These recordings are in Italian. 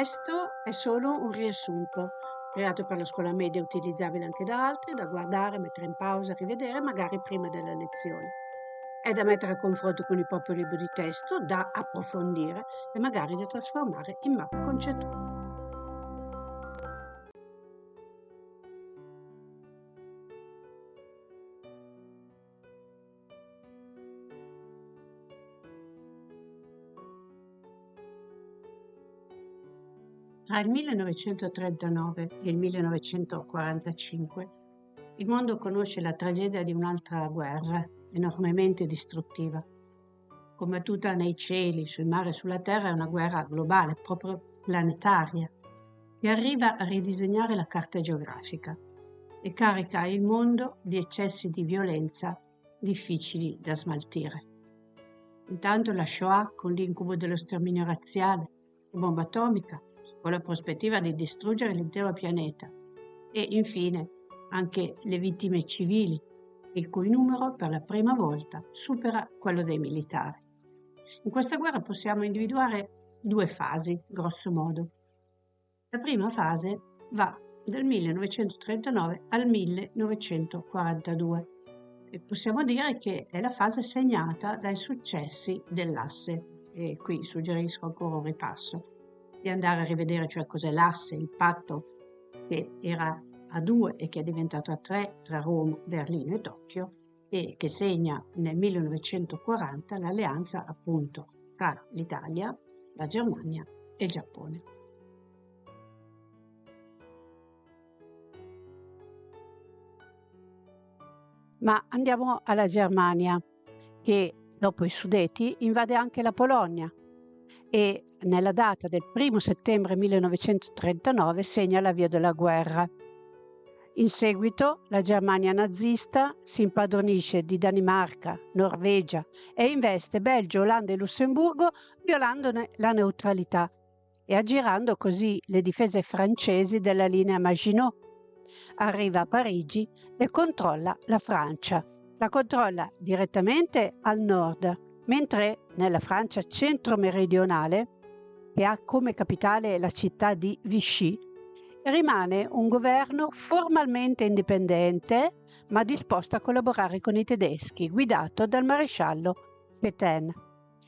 testo è solo un riassunto, creato per la scuola media utilizzabile anche da altri, da guardare, mettere in pausa, rivedere magari prima della lezione. È da mettere a confronto con il proprio libro di testo, da approfondire e magari da trasformare in mappa concettuale. Tra il 1939 e il 1945 il mondo conosce la tragedia di un'altra guerra enormemente distruttiva. Combattuta nei cieli, sui mari e sulla terra è una guerra globale, proprio planetaria, che arriva a ridisegnare la carta geografica e carica il mondo di eccessi di violenza difficili da smaltire. Intanto la Shoah con l'incubo dello sterminio razziale, la bomba atomica, con la prospettiva di distruggere l'intero pianeta e infine anche le vittime civili, il cui numero per la prima volta supera quello dei militari. In questa guerra possiamo individuare due fasi, grosso modo. La prima fase va dal 1939 al 1942 e possiamo dire che è la fase segnata dai successi dell'asse e qui suggerisco ancora un ripasso di andare a rivedere cioè cos'è l'asse, il patto che era a due e che è diventato a tre tra Roma, Berlino e Tokyo e che segna nel 1940 l'alleanza appunto tra l'Italia, la Germania e il Giappone. Ma andiamo alla Germania, che dopo i Sudeti invade anche la Polonia e nella data del 1 settembre 1939 segna l'avvio della guerra. In seguito la Germania nazista si impadronisce di Danimarca, Norvegia e investe Belgio, Olanda e Lussemburgo violandone la neutralità e aggirando così le difese francesi della linea Maginot. Arriva a Parigi e controlla la Francia. La controlla direttamente al nord, mentre nella Francia centro-meridionale, che ha come capitale la città di Vichy, rimane un governo formalmente indipendente, ma disposto a collaborare con i tedeschi, guidato dal maresciallo Pétain.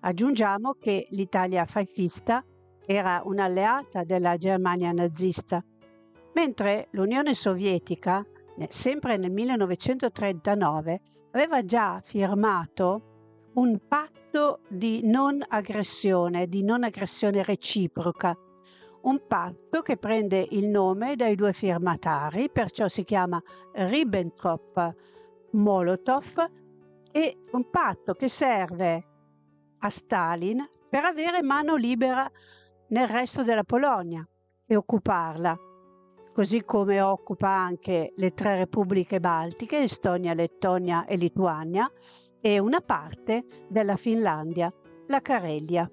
Aggiungiamo che l'Italia fascista era un'alleata della Germania nazista, mentre l'Unione Sovietica, sempre nel 1939, aveva già firmato un patto di non aggressione, di non aggressione reciproca. Un patto che prende il nome dai due firmatari, perciò si chiama Ribbentrop-Molotov, e un patto che serve a Stalin per avere mano libera nel resto della Polonia e occuparla, così come occupa anche le tre repubbliche baltiche, Estonia, Lettonia e Lituania, e una parte della Finlandia, la Carelia.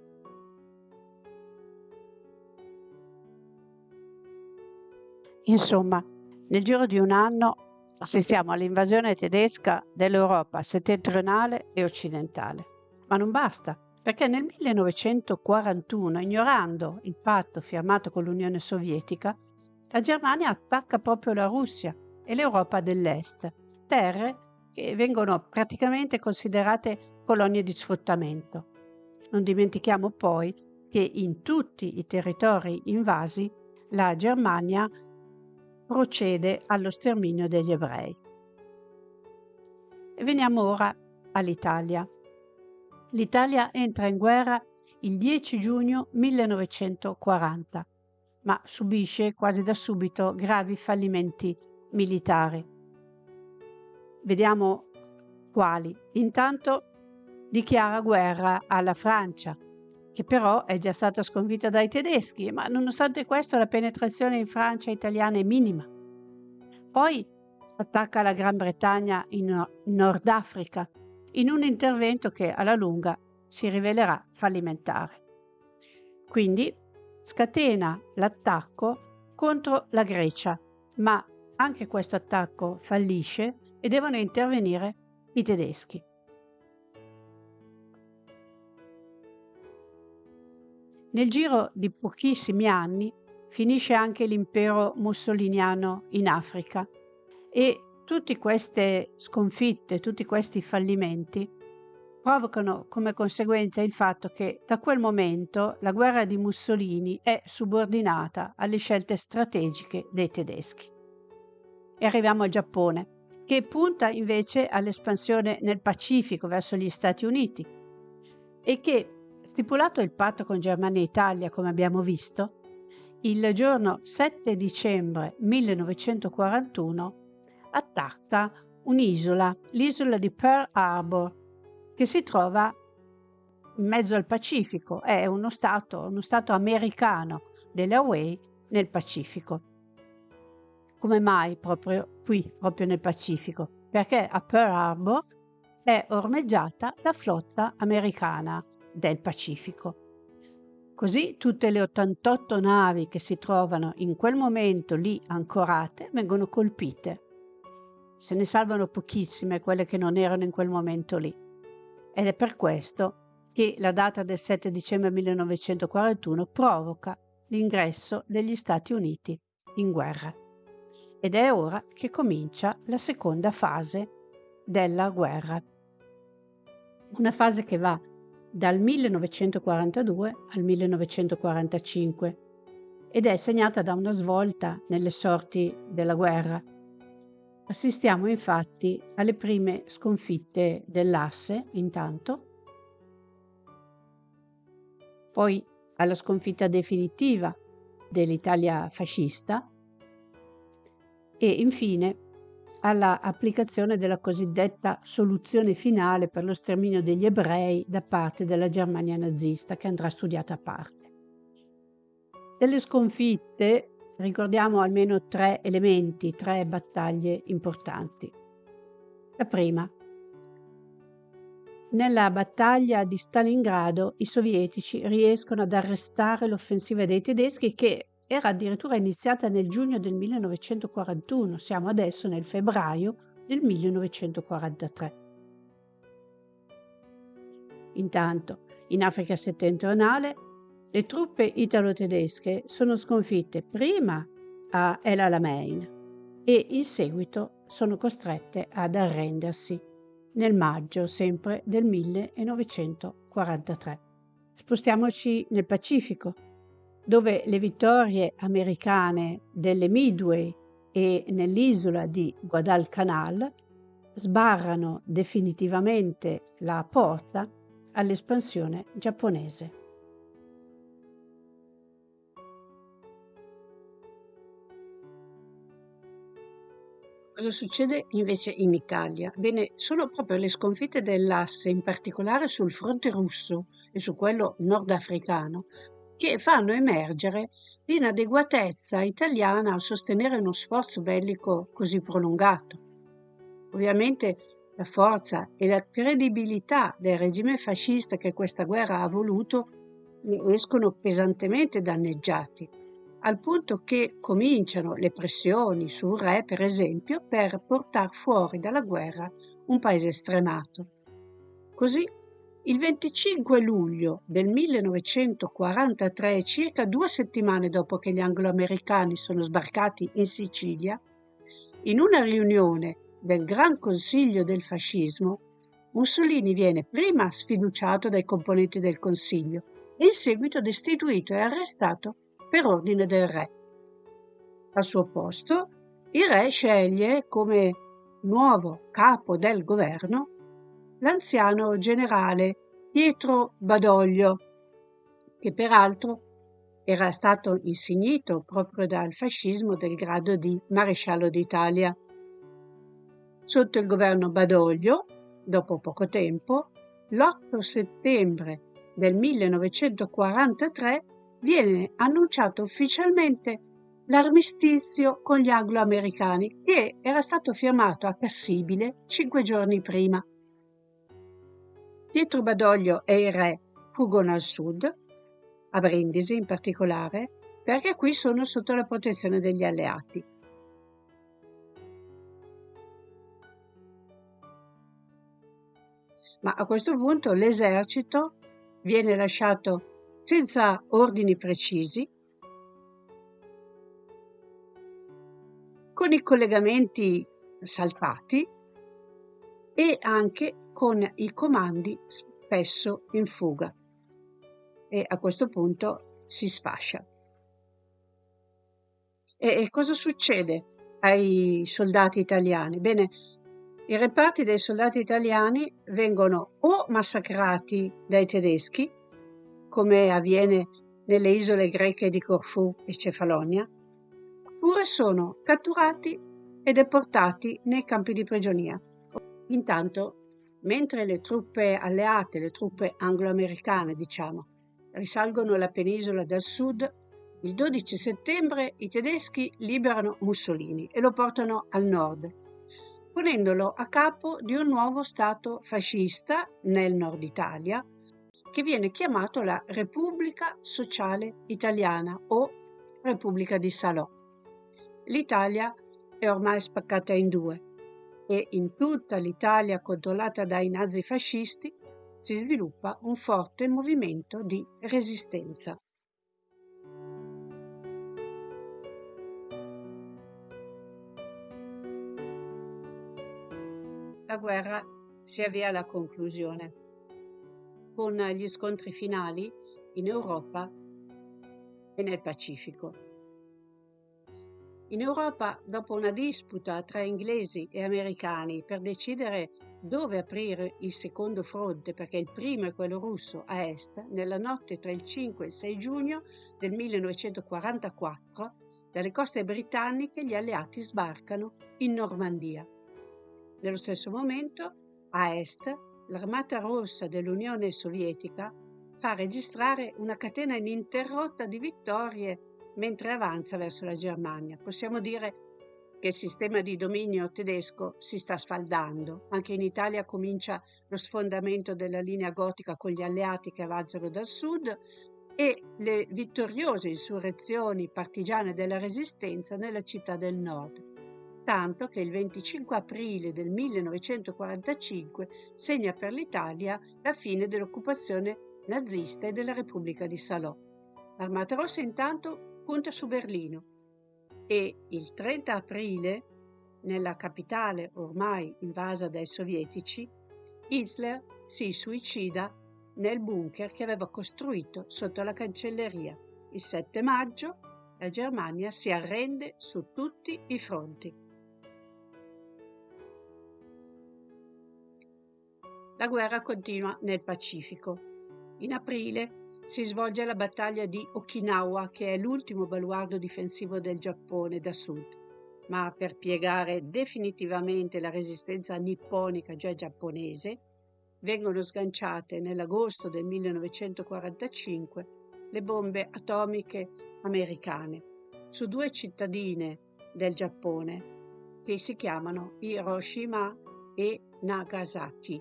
Insomma, nel giro di un anno assistiamo all'invasione tedesca dell'Europa settentrionale e occidentale. Ma non basta, perché nel 1941, ignorando il patto firmato con l'Unione Sovietica, la Germania attacca proprio la Russia e l'Europa dell'Est, terre che vengono praticamente considerate colonie di sfruttamento. Non dimentichiamo poi che in tutti i territori invasi la Germania procede allo sterminio degli ebrei. Veniamo ora all'Italia. L'Italia entra in guerra il 10 giugno 1940, ma subisce quasi da subito gravi fallimenti militari. Vediamo quali. Intanto dichiara guerra alla Francia, che però è già stata sconfitta dai tedeschi, ma nonostante questo la penetrazione in Francia italiana è minima. Poi attacca la Gran Bretagna in Nord Africa, in un intervento che alla lunga si rivelerà fallimentare. Quindi scatena l'attacco contro la Grecia, ma anche questo attacco fallisce e devono intervenire i tedeschi. Nel giro di pochissimi anni finisce anche l'impero mussoliniano in Africa e tutte queste sconfitte, tutti questi fallimenti provocano come conseguenza il fatto che da quel momento la guerra di Mussolini è subordinata alle scelte strategiche dei tedeschi. E arriviamo al Giappone, che punta invece all'espansione nel Pacifico verso gli Stati Uniti e che, stipulato il patto con Germania e Italia, come abbiamo visto, il giorno 7 dicembre 1941 attacca un'isola, l'isola di Pearl Harbor, che si trova in mezzo al Pacifico, è uno stato, uno stato americano delle Hawaii nel Pacifico. Come mai proprio qui, proprio nel Pacifico? Perché a Pearl Harbor è ormeggiata la flotta americana del Pacifico. Così tutte le 88 navi che si trovano in quel momento lì ancorate vengono colpite. Se ne salvano pochissime quelle che non erano in quel momento lì. Ed è per questo che la data del 7 dicembre 1941 provoca l'ingresso degli Stati Uniti in guerra. Ed è ora che comincia la seconda fase della guerra. Una fase che va dal 1942 al 1945 ed è segnata da una svolta nelle sorti della guerra. Assistiamo infatti alle prime sconfitte dell'asse intanto, poi alla sconfitta definitiva dell'Italia fascista e infine alla applicazione della cosiddetta soluzione finale per lo sterminio degli ebrei da parte della Germania nazista, che andrà studiata a parte. Delle sconfitte ricordiamo almeno tre elementi, tre battaglie importanti. La prima. Nella battaglia di Stalingrado i sovietici riescono ad arrestare l'offensiva dei tedeschi che era addirittura iniziata nel giugno del 1941, siamo adesso nel febbraio del 1943. Intanto, in Africa settentrionale, le truppe italo-tedesche sono sconfitte prima a El Alamein e in seguito sono costrette ad arrendersi nel maggio sempre del 1943. Spostiamoci nel Pacifico dove le vittorie americane delle Midway e nell'isola di Guadalcanal sbarrano definitivamente la porta all'espansione giapponese. Cosa succede invece in Italia? Bene, sono proprio le sconfitte dell'asse, in particolare sul fronte russo e su quello nordafricano, che fanno emergere l'inadeguatezza italiana a sostenere uno sforzo bellico così prolungato. Ovviamente la forza e la credibilità del regime fascista che questa guerra ha voluto escono pesantemente danneggiati, al punto che cominciano le pressioni sul re, per esempio, per portare fuori dalla guerra un paese stremato. Così il 25 luglio del 1943, circa due settimane dopo che gli angloamericani sono sbarcati in Sicilia, in una riunione del Gran Consiglio del Fascismo, Mussolini viene prima sfiduciato dai componenti del Consiglio e in seguito destituito e arrestato per ordine del re. Al suo posto, il re sceglie come nuovo capo del governo l'anziano generale Pietro Badoglio, che peraltro era stato insignito proprio dal fascismo del grado di maresciallo d'Italia. Sotto il governo Badoglio, dopo poco tempo, l'8 settembre del 1943 viene annunciato ufficialmente l'armistizio con gli anglo-americani che era stato firmato a Cassibile cinque giorni prima. Pietro Badoglio e il re fuggono al sud, a Brindisi in particolare, perché qui sono sotto la protezione degli alleati. Ma a questo punto l'esercito viene lasciato senza ordini precisi, con i collegamenti saltati e anche con i comandi spesso in fuga. E a questo punto si sfascia. E, e cosa succede ai soldati italiani? Bene, i reparti dei soldati italiani vengono o massacrati dai tedeschi come avviene nelle isole greche di Corfù e Cefalonia, oppure sono catturati e deportati nei campi di prigionia. Intanto, mentre le truppe alleate, le truppe anglo-americane, diciamo, risalgono la penisola dal sud, il 12 settembre i tedeschi liberano Mussolini e lo portano al nord, ponendolo a capo di un nuovo Stato fascista nel nord Italia, che viene chiamato la Repubblica Sociale Italiana o Repubblica di Salò. L'Italia è ormai spaccata in due e in tutta l'Italia controllata dai nazifascisti si sviluppa un forte movimento di resistenza. La guerra si avvia alla conclusione con gli scontri finali in Europa e nel Pacifico. In Europa, dopo una disputa tra inglesi e americani per decidere dove aprire il secondo fronte, perché il primo è quello russo a est, nella notte tra il 5 e il 6 giugno del 1944, dalle coste britanniche gli alleati sbarcano in Normandia. Nello stesso momento, a est, l'Armata Rossa dell'Unione Sovietica fa registrare una catena ininterrotta di vittorie mentre avanza verso la Germania. Possiamo dire che il sistema di dominio tedesco si sta sfaldando. Anche in Italia comincia lo sfondamento della linea gotica con gli alleati che avanzano dal sud e le vittoriose insurrezioni partigiane della resistenza nella città del nord tanto che il 25 aprile del 1945 segna per l'Italia la fine dell'occupazione nazista e della Repubblica di Salò. L'Armata Rossa intanto punta su Berlino e il 30 aprile, nella capitale ormai invasa dai sovietici, Hitler si suicida nel bunker che aveva costruito sotto la cancelleria. Il 7 maggio la Germania si arrende su tutti i fronti. La guerra continua nel Pacifico. In aprile si svolge la battaglia di Okinawa, che è l'ultimo baluardo difensivo del Giappone da sud. Ma per piegare definitivamente la resistenza nipponica già giapponese, vengono sganciate nell'agosto del 1945 le bombe atomiche americane su due cittadine del Giappone che si chiamano Hiroshima e Nagasaki.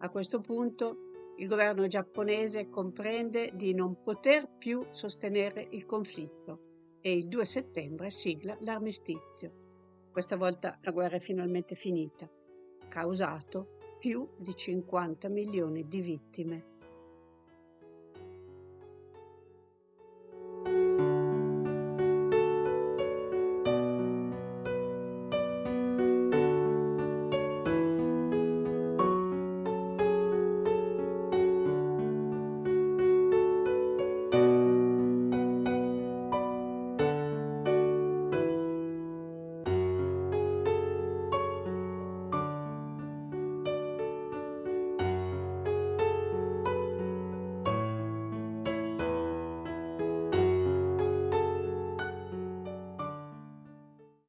A questo punto il governo giapponese comprende di non poter più sostenere il conflitto e il 2 settembre sigla l'armistizio. Questa volta la guerra è finalmente finita, causato più di 50 milioni di vittime.